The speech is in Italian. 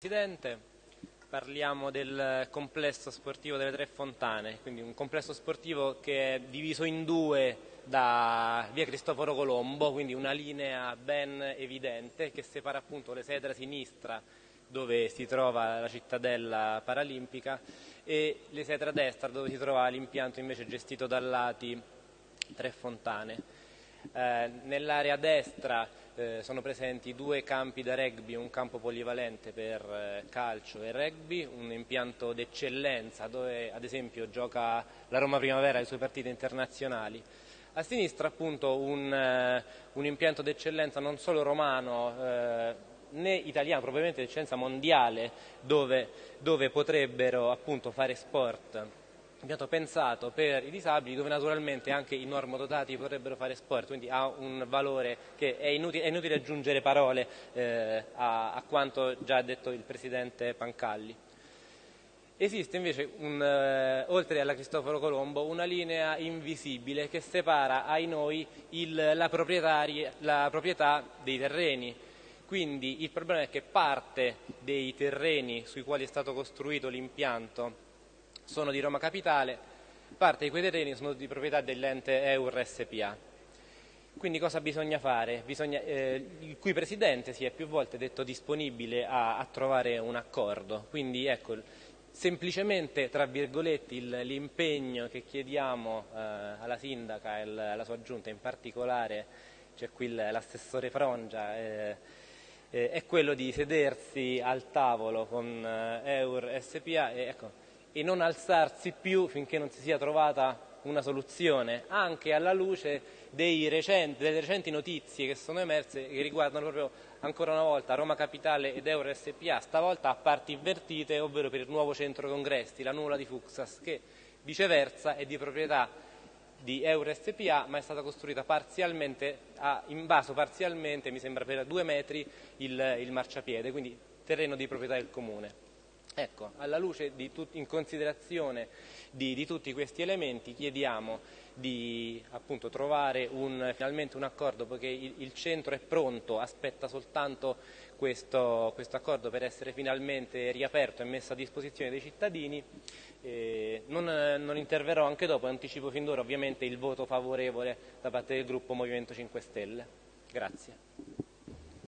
Presidente, parliamo del complesso sportivo delle Tre Fontane, quindi un complesso sportivo che è diviso in due da via Cristoforo Colombo, quindi una linea ben evidente che separa appunto le sede a sinistra dove si trova la cittadella paralimpica e le sede a destra dove si trova l'impianto invece gestito dall'Ati Tre Fontane. Eh, nell'area destra eh, sono presenti due campi da rugby, un campo polivalente per eh, calcio e rugby, un impianto d'eccellenza dove ad esempio gioca la Roma Primavera e le sue partite internazionali. A sinistra appunto un, eh, un impianto d'eccellenza non solo romano eh, né italiano, probabilmente d'eccellenza mondiale, dove, dove potrebbero appunto fare sport abbiamo pensato per i disabili dove naturalmente anche i normodotati potrebbero fare sport, quindi ha un valore che è inutile, è inutile aggiungere parole eh, a, a, quanto già detto il Presidente Pancalli. Esiste invece, un, eh, oltre alla Cristoforo Colombo, una linea invisibile che separa ai noi il, la, la proprietà dei terreni. Quindi il problema è che parte dei terreni sui quali è stato costruito l'impianto sono di Roma Capitale, parte di quei terreni sono di proprietà dell'ente EUR SPA. Quindi cosa bisogna fare? Bisogna, eh, il cui presidente si è più volte detto disponibile a, a trovare un accordo. Quindi ecco, semplicemente, tra virgolette, l'impegno che chiediamo eh, alla sindaca e alla sua giunta, in particolare c'è qui l'assessore Frongia, eh, eh, è quello di sedersi al tavolo con eh, EUR SPA e ecco, e non alzarsi più finché non si sia trovata una soluzione, anche alla luce recenti, delle recenti notizie che sono emerse che riguardano proprio ancora una volta Roma Capitale ed Euro SPA, stavolta a parti invertite, ovvero per il nuovo centro congressi, la nuvola di Fuxas, che viceversa è di proprietà di Euro SPA ma è stata costruita parzialmente, ha invaso parzialmente, mi sembra per due metri, il, il marciapiede, quindi terreno di proprietà del Comune. Ecco, alla tut, in considerazione di, di, tutti questi elementi chiediamo di appunto, trovare un, finalmente un accordo poiché il, il, centro è pronto, aspetta soltanto questo, questo, accordo per essere finalmente riaperto e messo a disposizione dei cittadini. Eh, non, non, interverrò anche dopo, anticipo fin d'ora ovviamente il voto favorevole da parte del gruppo Movimento 5 Stelle. Grazie.